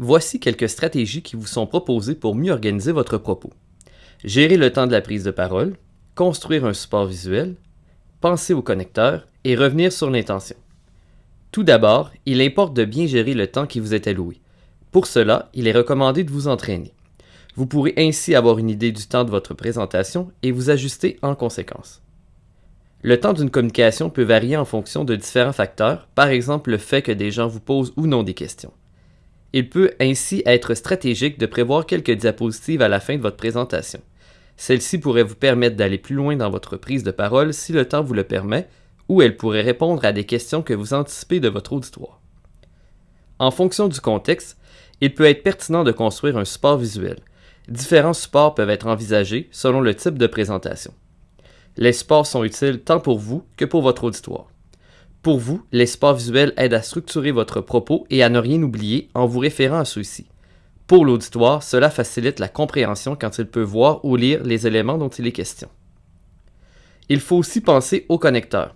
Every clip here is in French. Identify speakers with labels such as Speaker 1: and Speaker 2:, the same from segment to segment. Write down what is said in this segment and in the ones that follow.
Speaker 1: Voici quelques stratégies qui vous sont proposées pour mieux organiser votre propos. Gérer le temps de la prise de parole, construire un support visuel, penser au connecteur et revenir sur l'intention. Tout d'abord, il importe de bien gérer le temps qui vous est alloué. Pour cela, il est recommandé de vous entraîner. Vous pourrez ainsi avoir une idée du temps de votre présentation et vous ajuster en conséquence. Le temps d'une communication peut varier en fonction de différents facteurs, par exemple le fait que des gens vous posent ou non des questions. Il peut ainsi être stratégique de prévoir quelques diapositives à la fin de votre présentation. Celle-ci pourrait vous permettre d'aller plus loin dans votre prise de parole si le temps vous le permet, ou elle pourrait répondre à des questions que vous anticipez de votre auditoire. En fonction du contexte, il peut être pertinent de construire un support visuel. Différents supports peuvent être envisagés selon le type de présentation. Les supports sont utiles tant pour vous que pour votre auditoire. Pour vous, les visuels aident à structurer votre propos et à ne rien oublier en vous référant à ceux-ci. Pour l'auditoire, cela facilite la compréhension quand il peut voir ou lire les éléments dont il est question. Il faut aussi penser au connecteur.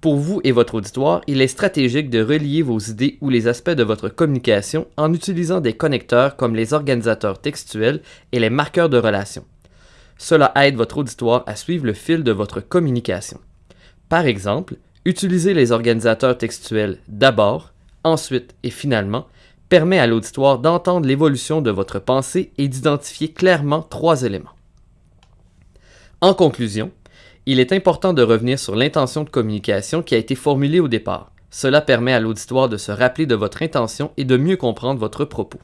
Speaker 1: Pour vous et votre auditoire, il est stratégique de relier vos idées ou les aspects de votre communication en utilisant des connecteurs comme les organisateurs textuels et les marqueurs de relation. Cela aide votre auditoire à suivre le fil de votre communication. Par exemple, Utiliser les organisateurs textuels d'abord, ensuite et finalement permet à l'auditoire d'entendre l'évolution de votre pensée et d'identifier clairement trois éléments. En conclusion, il est important de revenir sur l'intention de communication qui a été formulée au départ. Cela permet à l'auditoire de se rappeler de votre intention et de mieux comprendre votre propos.